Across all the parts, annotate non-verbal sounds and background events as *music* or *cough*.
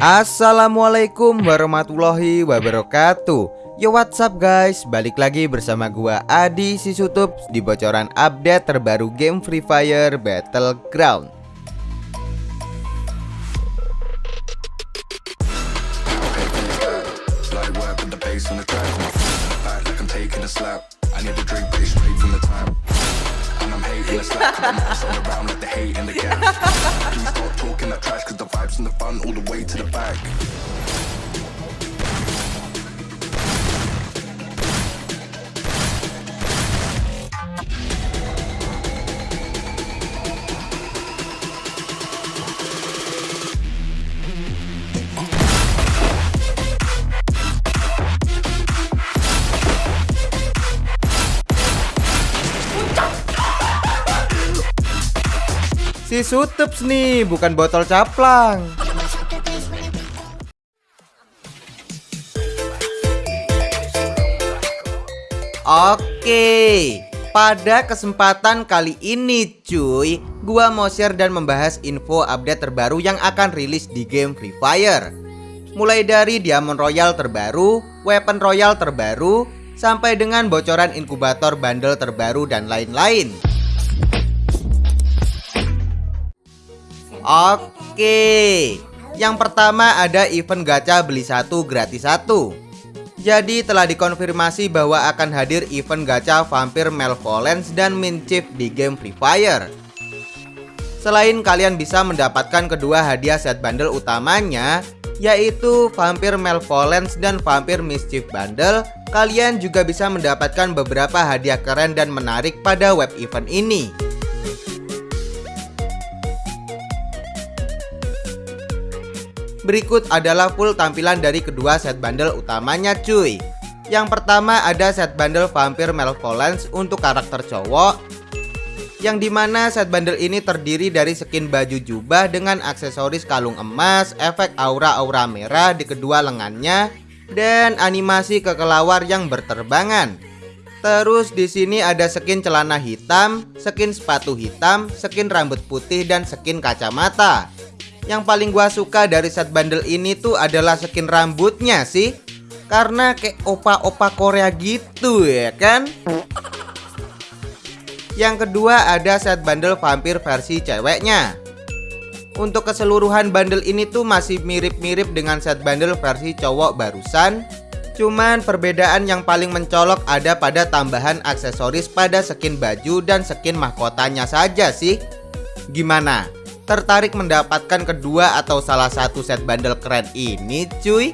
Assalamualaikum warahmatullahi wabarakatuh. Yo what's up guys? Balik lagi bersama gua Adi Sisutup Di bocoran update terbaru game Free Fire Battleground I never drink bitch straight from the time. And I'm hating the slack, cause I'm all around like the hate and the gap. Please stop talking that trash, cause the vibes and the fun all the way to the back. Sutups nih bukan botol caplang Oke, pada kesempatan kali ini cuy, gua mau share dan membahas info update terbaru yang akan rilis di game Free Fire. Mulai dari Diamond Royal terbaru, Weapon Royal terbaru, sampai dengan bocoran inkubator bundle terbaru dan lain-lain. Oke, yang pertama ada event gacha beli satu gratis satu. Jadi telah dikonfirmasi bahwa akan hadir event gacha Vampir Malevolence dan Min Chief di game Free Fire. Selain kalian bisa mendapatkan kedua hadiah set bundle utamanya, yaitu Vampir Malevolence dan Vampir Mischief Bundle, kalian juga bisa mendapatkan beberapa hadiah keren dan menarik pada web event ini. Berikut adalah full tampilan dari kedua set bundle utamanya cuy Yang pertama ada set bundle Vampir Malevolence untuk karakter cowok Yang di mana set bundle ini terdiri dari skin baju jubah dengan aksesoris kalung emas, efek aura-aura merah di kedua lengannya Dan animasi kekelawar yang berterbangan Terus di sini ada skin celana hitam, skin sepatu hitam, skin rambut putih dan skin kacamata. Yang paling gua suka dari set bundle ini tuh adalah skin rambutnya sih. Karena kayak opa-opa Korea gitu ya kan? Yang kedua ada set bundle vampir versi ceweknya. Untuk keseluruhan bundle ini tuh masih mirip-mirip dengan set bundle versi cowok barusan. Cuman perbedaan yang paling mencolok ada pada tambahan aksesoris pada skin baju dan skin mahkotanya saja sih. Gimana? Tertarik mendapatkan kedua atau salah satu set bundle keren ini cuy?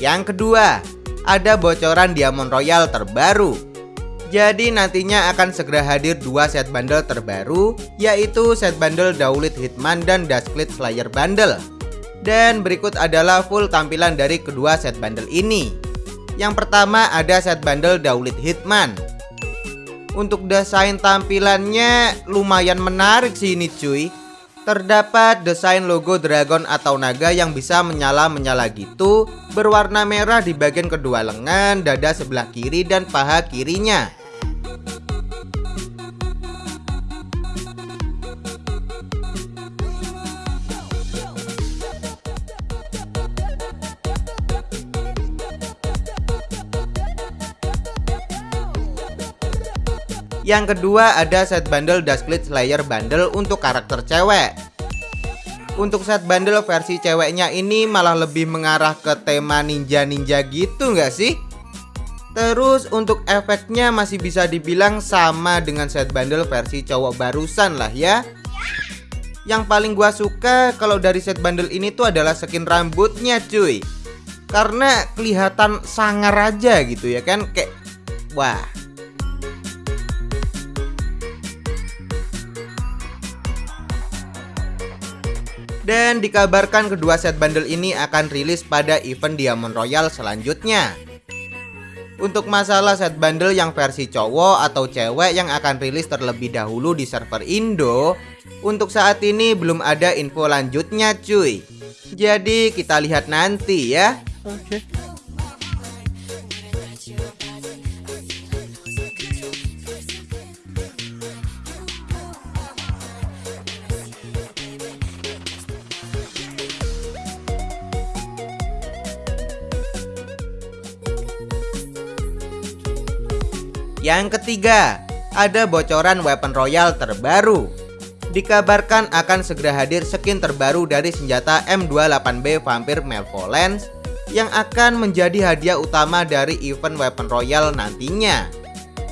Yang kedua, ada bocoran Diamond Royal terbaru. Jadi nantinya akan segera hadir dua set bundle terbaru yaitu set bundle Daulit Hitman dan Dusklit Slayer bundle. Dan berikut adalah full tampilan dari kedua set bundle ini. Yang pertama ada set bundle Daulit Hitman. Untuk desain tampilannya lumayan menarik sih ini cuy. Terdapat desain logo dragon atau naga yang bisa menyala-menyala gitu Berwarna merah di bagian kedua lengan, dada sebelah kiri, dan paha kirinya Yang kedua ada set bundle Dusklit Slayer bundle untuk karakter cewek. Untuk set bundle versi ceweknya ini malah lebih mengarah ke tema ninja-ninja gitu nggak sih? Terus untuk efeknya masih bisa dibilang sama dengan set bundle versi cowok barusan lah ya. Yang paling gua suka kalau dari set bundle ini tuh adalah skin rambutnya cuy. Karena kelihatan sangar aja gitu ya kan Kayak wah Dan dikabarkan kedua set bundle ini akan rilis pada event Diamond Royal selanjutnya. Untuk masalah set bundle yang versi cowok atau cewek yang akan rilis terlebih dahulu di server Indo Untuk saat ini belum ada info lanjutnya cuy. Jadi kita lihat nanti ya. Oke. Yang ketiga, ada bocoran weapon royal terbaru. Dikabarkan akan segera hadir skin terbaru dari senjata M28B Vampire Malevolence yang akan menjadi hadiah utama dari event weapon royal nantinya.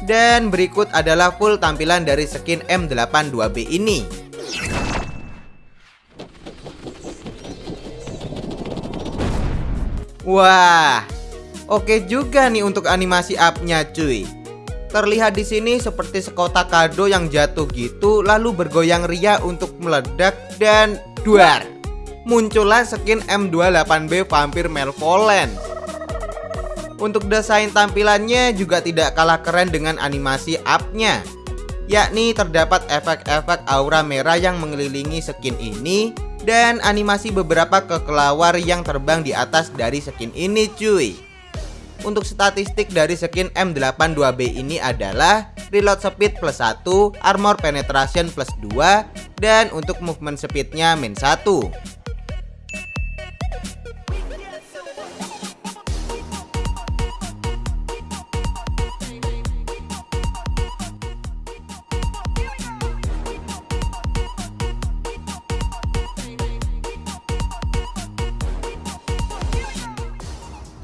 Dan berikut adalah full tampilan dari skin M82B ini. Wah, oke juga nih untuk animasi up-nya cuy. Terlihat di sini seperti sekotak kado yang jatuh gitu lalu bergoyang ria untuk meledak dan duar. Muncullah skin M28B Vampire Malevolence. Untuk desain tampilannya juga tidak kalah keren dengan animasi up-nya. Yakni terdapat efek-efek aura merah yang mengelilingi skin ini dan animasi beberapa kekelawar yang terbang di atas dari skin ini cuy. Untuk statistik dari skin M82B ini adalah Reload speed plus 1, Armor penetration plus 2, dan untuk movement speednya min 1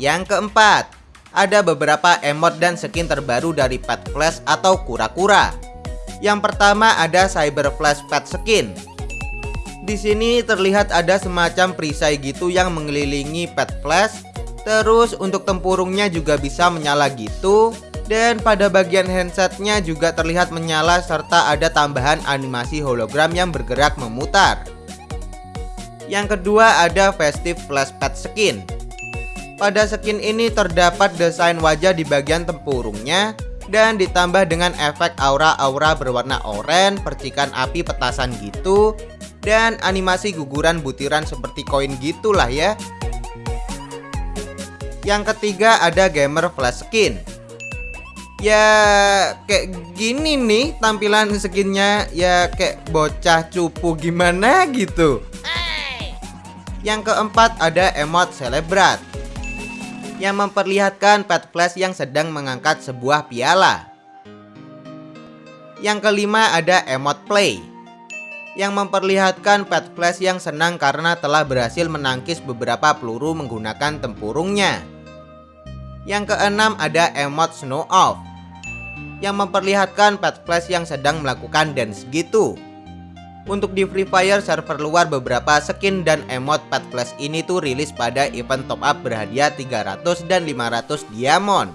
Yang keempat, ada beberapa emot dan skin terbaru dari Pet Flash atau kura-kura. Yang pertama ada Cyber Flash Pet Skin. Di sini terlihat ada semacam perisai gitu yang mengelilingi Pet Flash. Terus untuk tempurungnya juga bisa menyala gitu. Dan pada bagian handsetnya juga terlihat menyala serta ada tambahan animasi hologram yang bergerak memutar. Yang kedua ada Festive Flash Pet Skin. Pada skin ini terdapat desain wajah di bagian tempurungnya dan ditambah dengan efek aura-aura berwarna oranye, percikan api petasan gitu dan animasi guguran butiran seperti koin gitulah ya. Yang ketiga ada gamer flash skin. Ya kayak gini nih tampilan skinnya ya kayak bocah cupu gimana gitu. Yang keempat ada emot celebrat yang memperlihatkan Pet Flash yang sedang mengangkat sebuah piala. Yang kelima ada Emot Play yang memperlihatkan Pet Flash yang senang karena telah berhasil menangkis beberapa peluru menggunakan tempurungnya. Yang keenam ada Emot Snow Off yang memperlihatkan Pet Flash yang sedang melakukan dance gitu. Untuk di Free Fire server luar beberapa skin dan emot pet flash ini tuh rilis pada event top up berhadiah 300 dan 500 diamond.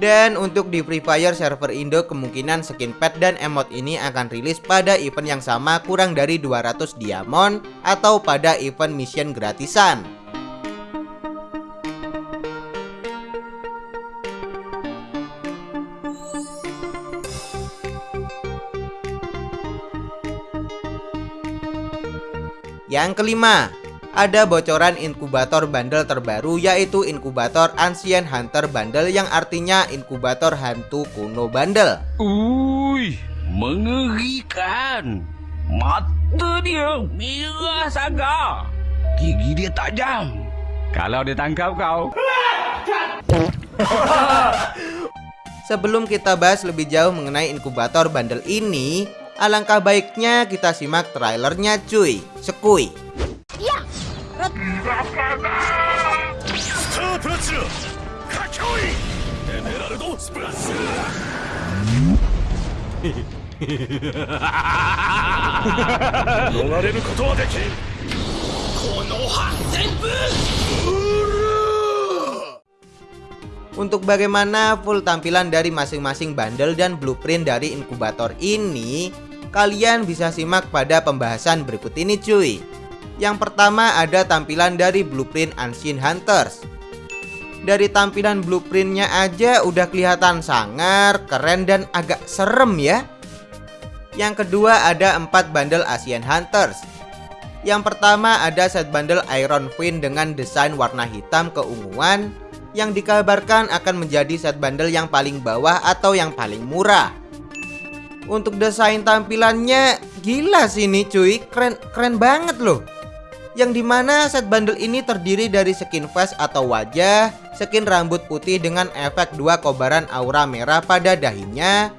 Dan untuk di Free Fire server Indo kemungkinan skin pet dan emot ini akan rilis pada event yang sama kurang dari 200 diamond atau pada event mission gratisan. Yang kelima, ada bocoran inkubator bundle terbaru yaitu inkubator Ancient Hunter bundle yang artinya inkubator hantu kuno bundle. Uy, mengerikan. Mata dia merah saga. Gigi dia tajam. Kalau ditangkap kau. *laughs* Sebelum kita bahas lebih jauh mengenai inkubator bundle ini, Alangkah baiknya kita simak trailernya cuy. Sekui. Ya. Untuk bagaimana full tampilan dari masing-masing bundle dan blueprint dari inkubator ini Kalian bisa simak pada pembahasan berikut ini cuy. Yang pertama ada tampilan dari blueprint Ancient Hunters. Dari tampilan blueprintnya aja udah kelihatan sangar, keren dan agak serem ya. Yang kedua ada 4 bundle Asian Hunters. Yang pertama ada set bundle Iron Queen dengan desain warna hitam keunguan Yang dikabarkan akan menjadi set bundle yang paling bawah atau yang paling murah untuk desain tampilannya gila sih nih cuy Keren, keren banget loh Yang di mana set bundle ini terdiri dari skin face atau wajah skin rambut putih dengan efek dua kobaran aura merah pada dahinya.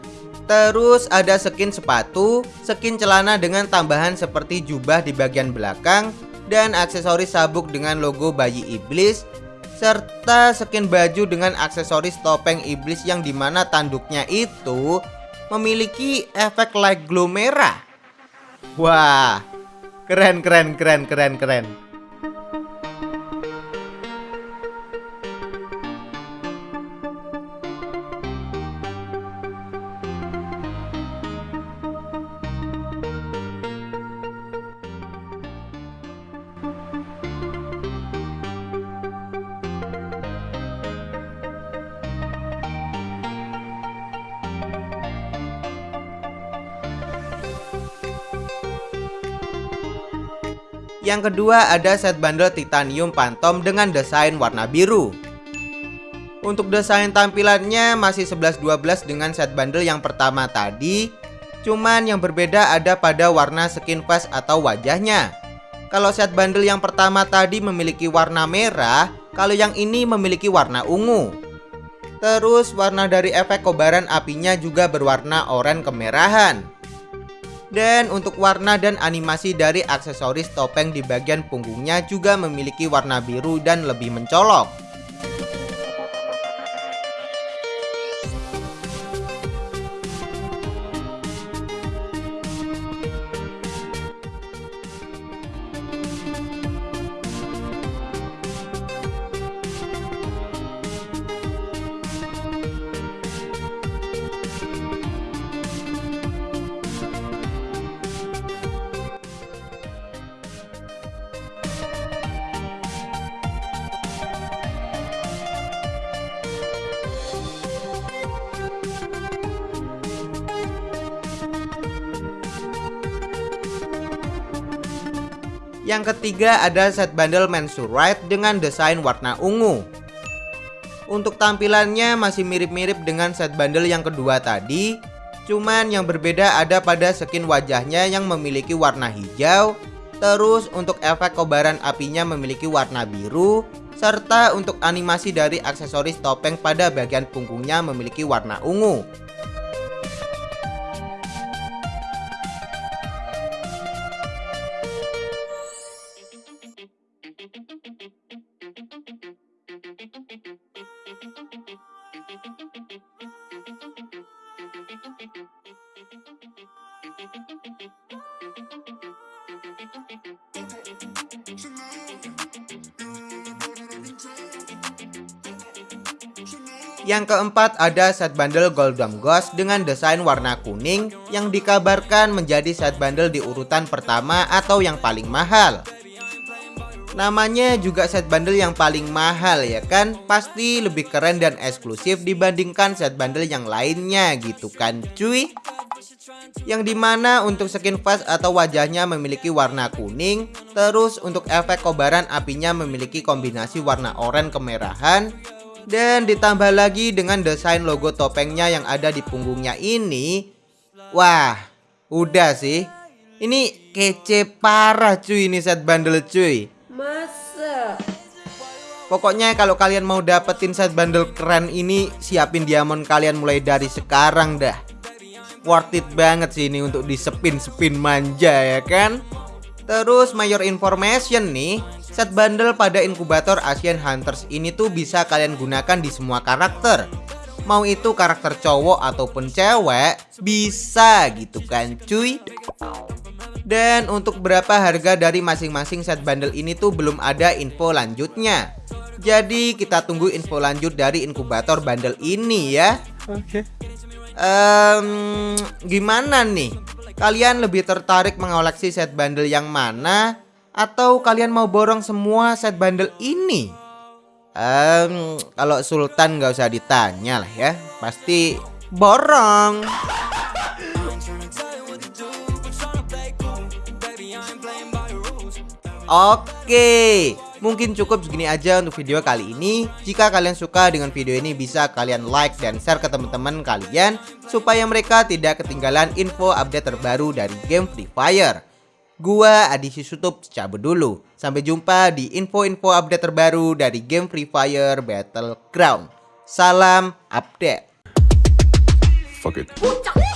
Terus ada skin sepatu, skin celana dengan tambahan seperti jubah di bagian belakang, dan aksesoris sabuk dengan logo bayi iblis, serta skin baju dengan aksesoris topeng iblis yang di mana tanduknya itu memiliki efek light glow merah. Wah, keren keren keren keren keren. Yang kedua ada set bundle titanium phantom dengan desain warna biru. Untuk desain tampilannya masih 11-12 dengan set bundle yang pertama tadi Cuman yang berbeda ada pada warna skin face atau wajahnya. Kalau set bundle yang pertama tadi memiliki warna merah Kalau yang ini memiliki warna ungu. Terus warna dari efek kobaran apinya juga berwarna oranye kemerahan dan untuk warna dan animasi dari aksesoris topeng di bagian punggungnya juga memiliki warna biru dan lebih mencolok. Yang ketiga ada set bundle Mensurite dengan desain warna ungu. Untuk tampilannya masih mirip-mirip dengan set bundle yang kedua tadi, cuman yang berbeda ada pada skin wajahnya yang memiliki warna hijau, terus untuk efek kobaran apinya memiliki warna biru, serta untuk animasi dari aksesoris topeng pada bagian punggungnya memiliki warna ungu. Yang keempat ada set bundle Golden Ghost dengan desain warna kuning yang dikabarkan menjadi set bundle di urutan pertama atau yang paling mahal. Namanya juga set bundle yang paling mahal ya kan Pasti lebih keren dan eksklusif dibandingkan set bundle yang lainnya gitu kan cuy Yang di mana untuk skin face atau wajahnya memiliki warna kuning Terus untuk efek kobaran apinya memiliki kombinasi warna oranye kemerahan dan ditambah lagi dengan desain logo topengnya yang ada di punggungnya ini. Wah udah sih. Ini kece parah cuy ini set bundle cuy. Masa? Pokoknya kalau kalian mau dapetin set bundle keren ini Siapin diamond kalian mulai dari sekarang dah Worth it banget sih ini untuk disepin-sepin manja ya kan? Terus mayor information nih Set bundle pada inkubator Asian Hunters ini tuh bisa kalian gunakan di semua karakter. Mau itu karakter cowok ataupun cewek Bisa gitu kan cuy? Dan untuk berapa harga dari masing-masing set bundle ini tuh belum ada info lanjutnya. Jadi kita tunggu info lanjut dari inkubator bundle ini ya. Oke. Um, Gimana nih? Kalian lebih tertarik mengoleksi set bundle yang mana? Atau kalian mau borong semua set bundle ini? Um, kalau Sultan nggak usah ditanya lah ya, pasti borong. Oke, mungkin cukup segini aja untuk video kali ini. Jika kalian suka dengan video ini bisa kalian like dan share ke teman-teman kalian supaya mereka tidak ketinggalan info update terbaru dari game Free Fire. Gua Adi Sutup cabut dulu. Sampai jumpa di info-info update terbaru dari game Free Fire Battleground. Salam update. Fuck it. Puncak